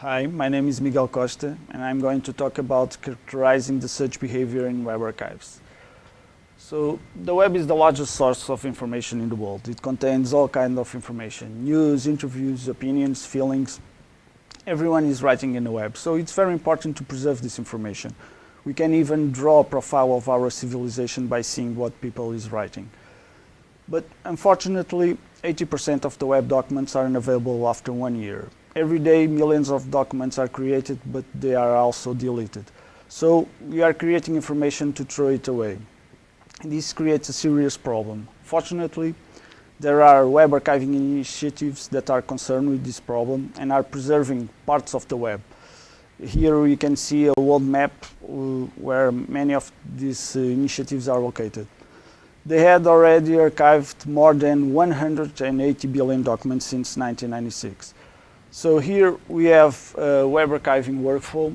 Hi, my name is Miguel Costa and I'm going to talk about characterizing the search behavior in web archives. So the web is the largest source of information in the world. It contains all kinds of information, news, interviews, opinions, feelings. Everyone is writing in the web, so it's very important to preserve this information. We can even draw a profile of our civilization by seeing what people is writing. But unfortunately, 80% of the web documents aren't available after one year. Every day millions of documents are created, but they are also deleted. So we are creating information to throw it away. This creates a serious problem. Fortunately, there are web archiving initiatives that are concerned with this problem and are preserving parts of the web. Here we can see a world map uh, where many of these uh, initiatives are located. They had already archived more than 180 billion documents since 1996. So here we have a web archiving workflow.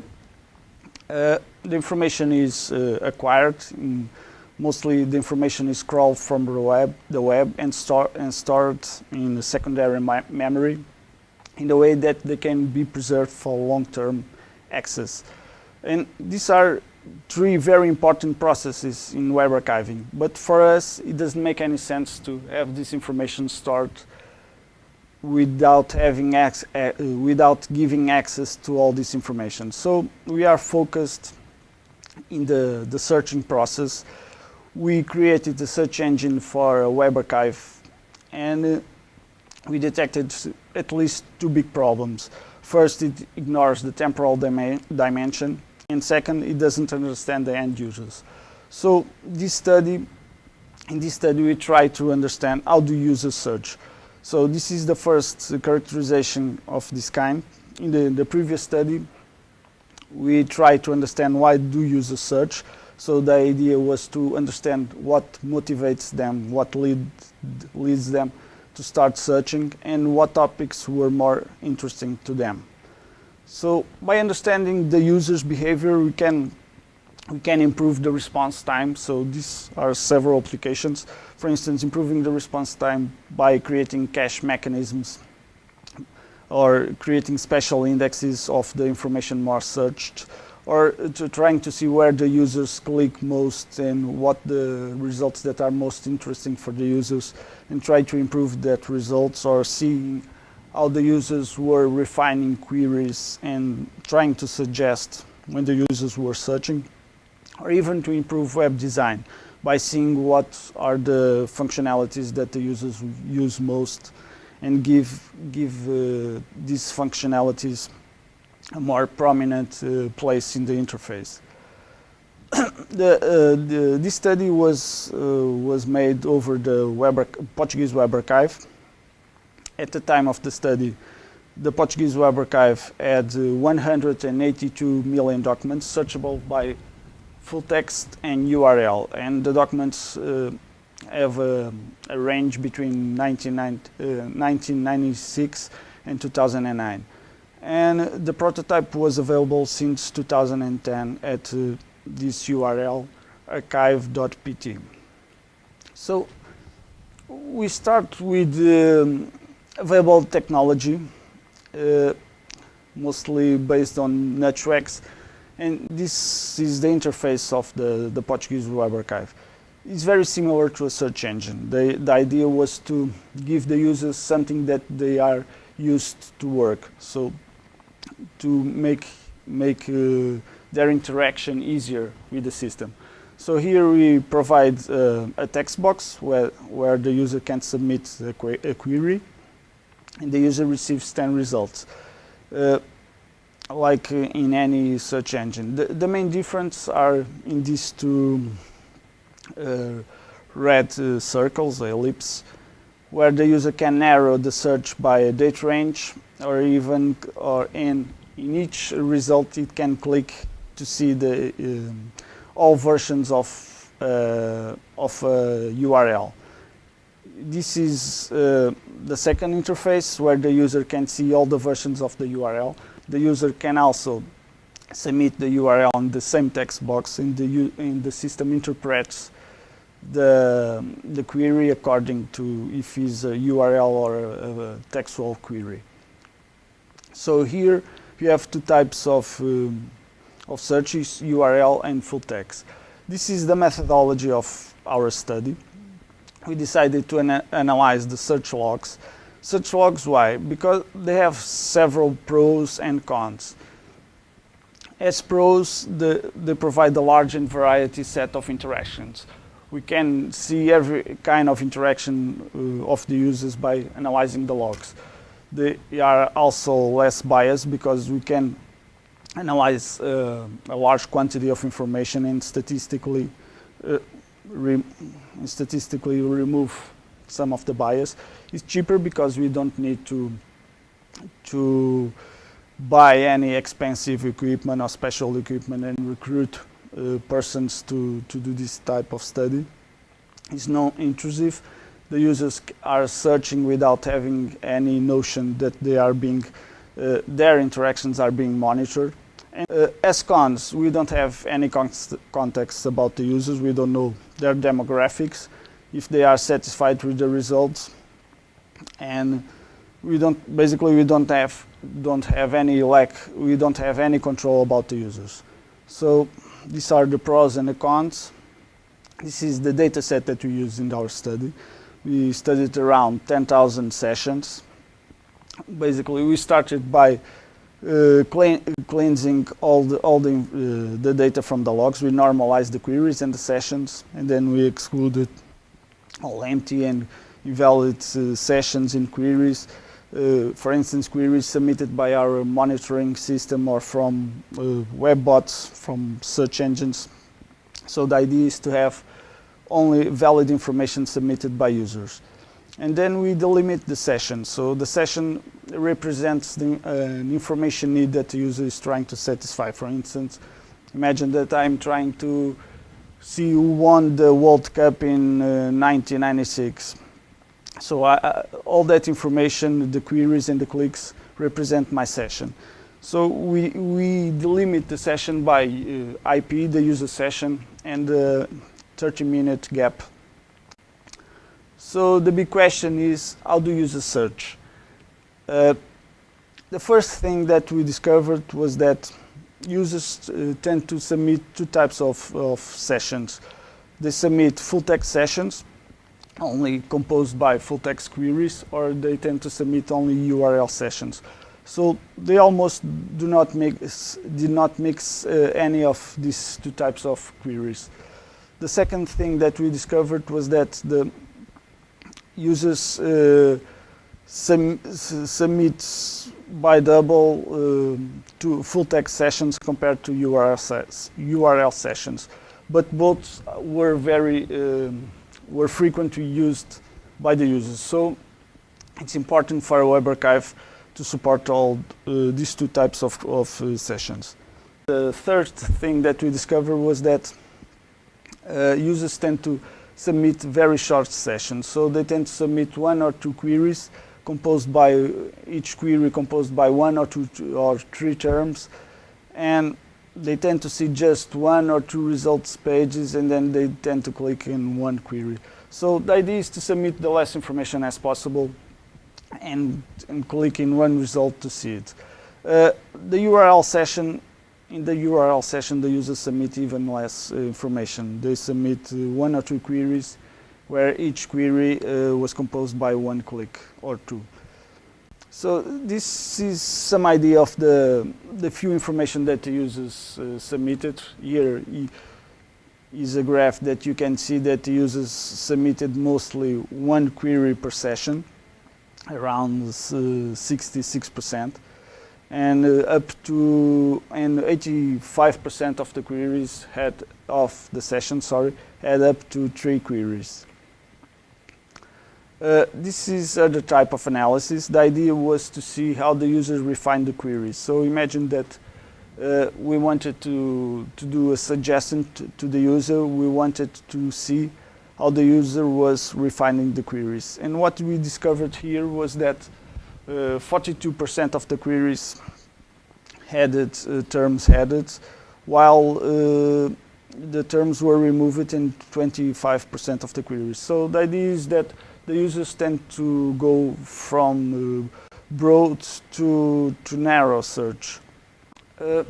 Uh, the information is uh, acquired. In, mostly the information is crawled from the web, the web and, and stored in a secondary memory in a way that they can be preserved for long-term access. And these are three very important processes in web archiving. But for us, it doesn't make any sense to have this information stored without having uh, without giving access to all this information. So we are focused in the, the searching process. We created a search engine for a web archive and uh, we detected at least two big problems. First, it ignores the temporal dimension and second, it doesn't understand the end users. So this study, in this study we try to understand how do users search. So this is the first characterization of this kind. In the, the previous study, we tried to understand why do users search. So the idea was to understand what motivates them, what lead, leads them to start searching, and what topics were more interesting to them. So by understanding the user's behavior, we can we can improve the response time. So these are several applications. For instance, improving the response time by creating cache mechanisms or creating special indexes of the information more searched or to trying to see where the users click most and what the results that are most interesting for the users and try to improve that results or seeing how the users were refining queries and trying to suggest when the users were searching or even to improve web design by seeing what are the functionalities that the users use most and give, give uh, these functionalities a more prominent uh, place in the interface. the, uh, the, this study was, uh, was made over the web Portuguese Web Archive. At the time of the study, the Portuguese Web Archive had uh, 182 million documents searchable by full text and URL. And the documents uh, have a, a, range between 1996 uh, and 2009. And the prototype was available since 2010 at uh, this URL, archive.pt. So we start with um, available technology, uh, mostly based on NutchWAX and this is the interface of the, the Portuguese Web Archive. It's very similar to a search engine. The, the idea was to give the users something that they are used to work. So to make, make uh, their interaction easier with the system. So here we provide uh, a text box where, where the user can submit a, que a query and the user receives 10 results. Uh, like in any search engine. The, the main difference are in these two uh, red uh, circles, ellipse, where the user can narrow the search by a date range or even or in, in each result it can click to see the um, all versions of uh, of a URL. This is uh, the second interface where the user can see all the versions of the URL the user can also submit the URL on the same text box and the, the system interprets the, the query according to if it's a URL or a, a textual query. So here you have two types of, um, of searches, URL and full text. This is the methodology of our study. We decided to ana analyze the search logs. Search logs, why? Because they have several pros and cons. As pros, the, they provide a large and variety set of interactions. We can see every kind of interaction uh, of the users by analyzing the logs. They are also less biased because we can analyze uh, a large quantity of information and statistically uh, re statistically remove some of the bias. It's cheaper because we don't need to to buy any expensive equipment or special equipment and recruit uh, persons to, to do this type of study. It's non intrusive. The users are searching without having any notion that they are being, uh, their interactions are being monitored. And, uh, as cons, we don't have any context about the users. We don't know their demographics, if they are satisfied with the results, and we don't basically we don't have don't have any lack we don't have any control about the users. So these are the pros and the cons. This is the data set that we use in our study. We studied around 10,000 sessions. Basically, we started by uh, cleansing all the all the uh, the data from the logs. We normalized the queries and the sessions, and then we excluded all empty and invalid uh, sessions in queries. Uh, for instance, queries submitted by our monitoring system or from uh, web bots, from search engines. So the idea is to have only valid information submitted by users. And then we delimit the session. So the session represents the uh, information need that the user is trying to satisfy. For instance, imagine that I'm trying to see who won the World Cup in uh, 1996. So I, all that information, the queries and the clicks represent my session. So we, we delimit the session by uh, IP, the user session, and the 30 minute gap so the big question is, how do users search? Uh, the first thing that we discovered was that users uh, tend to submit two types of, of sessions. They submit full text sessions, only composed by full text queries, or they tend to submit only URL sessions. So they almost do not mix, did not mix uh, any of these two types of queries. The second thing that we discovered was that the users uh, submits by double uh, to full text sessions compared to URL, ses URL sessions. But both were very um, were frequently used by the users. So it's important for a web archive to support all uh, these two types of, of uh, sessions. The third thing that we discovered was that uh, users tend to submit very short sessions. So they tend to submit one or two queries composed by each query composed by one or two or three terms and they tend to see just one or two results pages and then they tend to click in one query. So the idea is to submit the less information as possible and, and click in one result to see it. Uh, the URL session in the URL session, the users submit even less uh, information. They submit uh, one or two queries, where each query uh, was composed by one click or two. So this is some idea of the, the few information that the users uh, submitted. Here is a graph that you can see that the users submitted mostly one query per session, around 66%. Uh, and uh, up to and 85% of the queries had of the session sorry had up to three queries uh, this is other type of analysis. The idea was to see how the users refine the queries. So imagine that uh, we wanted to to do a suggestion to, the user. We wanted to see how the user was refining the queries. And what we discovered here was that 42% uh, of the queries headed uh, terms headed, while uh, the terms were removed in 25% of the queries. So the idea is that the users tend to go from uh, broad to, to narrow search. Uh,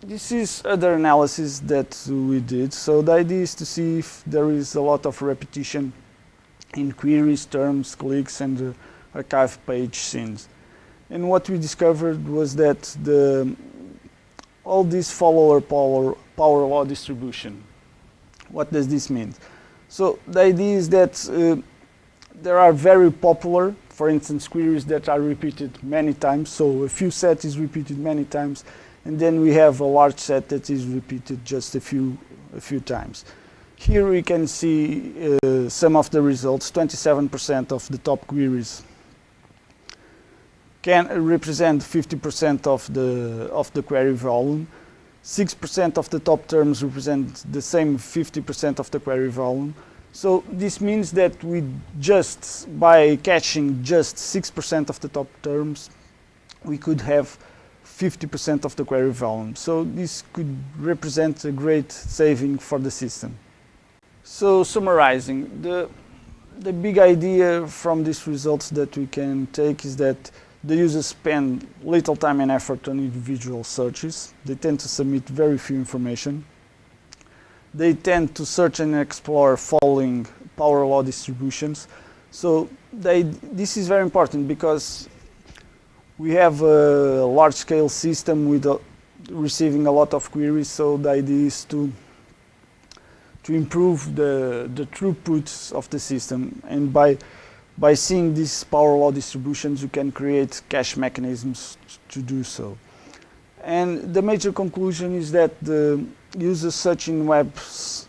this is other analysis that we did. So the idea is to see if there is a lot of repetition in queries, terms, clicks, and uh, archive page scenes. And what we discovered was that the, all this follow a power, power law distribution. What does this mean? So the idea is that uh, there are very popular, for instance, queries that are repeated many times. So a few set is repeated many times and then we have a large set that is repeated just a few, a few times. Here we can see uh, some of the results, 27% of the top queries can represent 50% of the, of the query volume. 6% of the top terms represent the same 50% of the query volume. So this means that we just, by caching just 6% of the top terms, we could have 50% of the query volume. So this could represent a great saving for the system. So summarizing, the, the big idea from these results that we can take is that the users spend little time and effort on individual searches. They tend to submit very few information. They tend to search and explore following power law distributions. So they, this is very important because we have a large-scale system with a, receiving a lot of queries, so the idea is to to improve the the throughput of the system, and by by seeing these power law distributions, you can create cache mechanisms to do so. And the major conclusion is that the users search in web,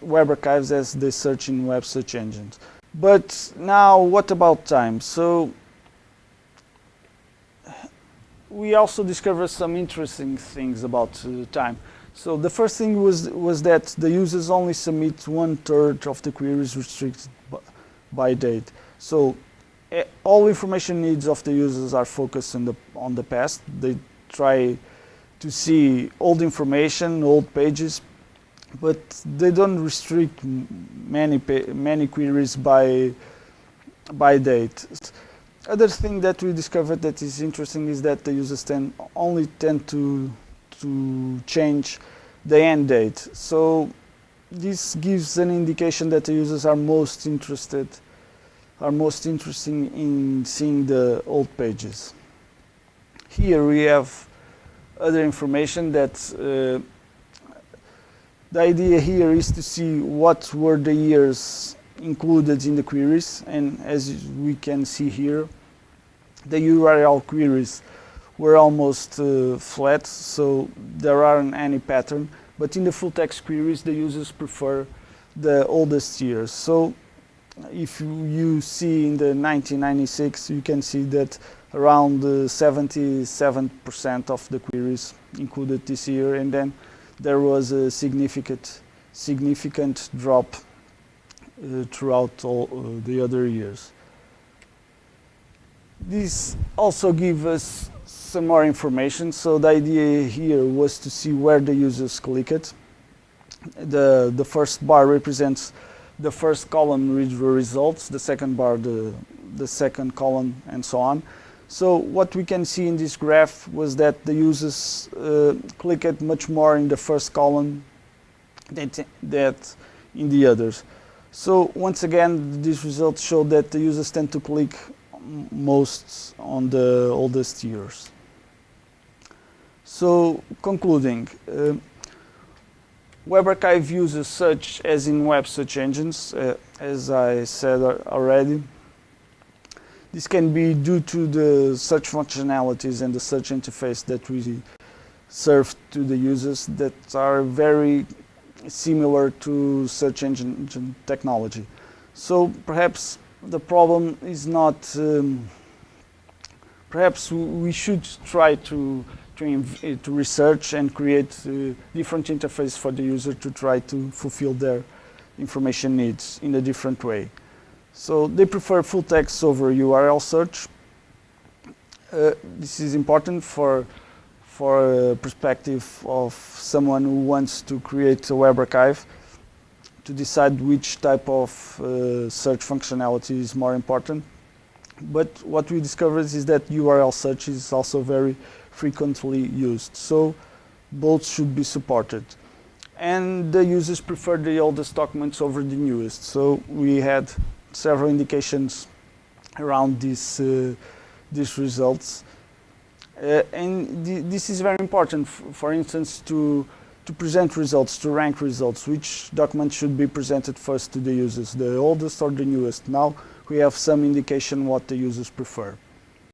web archives as they search in web search engines. But now, what about time? So we also discovered some interesting things about uh, time. So the first thing was was that the users only submit one third of the queries restricted by date. So uh, all information needs of the users are focused on the on the past. They try to see old information, old pages, but they don't restrict many many queries by by date other thing that we discovered that is interesting is that the users tend only tend to to change the end date. So this gives an indication that the users are most interested are most interested in seeing the old pages. Here we have other information that uh, the idea here is to see what were the years included in the queries and as we can see here the URL queries were almost uh, flat, so there aren't any pattern. But in the full text queries, the users prefer the oldest years. So if you see in the 1996, you can see that around 77% of the queries included this year, and then there was a significant, significant drop uh, throughout all uh, the other years. This also gives us some more information. So the idea here was to see where the users click it. The, the first bar represents the first column reads the results, the second bar the, the second column, and so on. So what we can see in this graph was that the users uh, clicked much more in the first column than that in the others. So once again, these results show that the users tend to click most on the oldest years. So concluding, uh, Web Archive uses search as in web search engines, uh, as I said already. This can be due to the search functionalities and the search interface that we serve to the users that are very similar to search engine technology. So perhaps the problem is not, um, perhaps we should try to, to, eh, to research and create uh, different interface for the user to try to fulfill their information needs in a different way. So they prefer full text over URL search. Uh, this is important for for a perspective of someone who wants to create a web archive to decide which type of uh, search functionality is more important. But what we discovered is that URL search is also very frequently used. So both should be supported. And the users prefer the oldest documents over the newest. So we had several indications around this, uh, these results. Uh, and th this is very important, for instance, to, to present results, to rank results, which document should be presented first to the users, the oldest or the newest. Now we have some indication what the users prefer.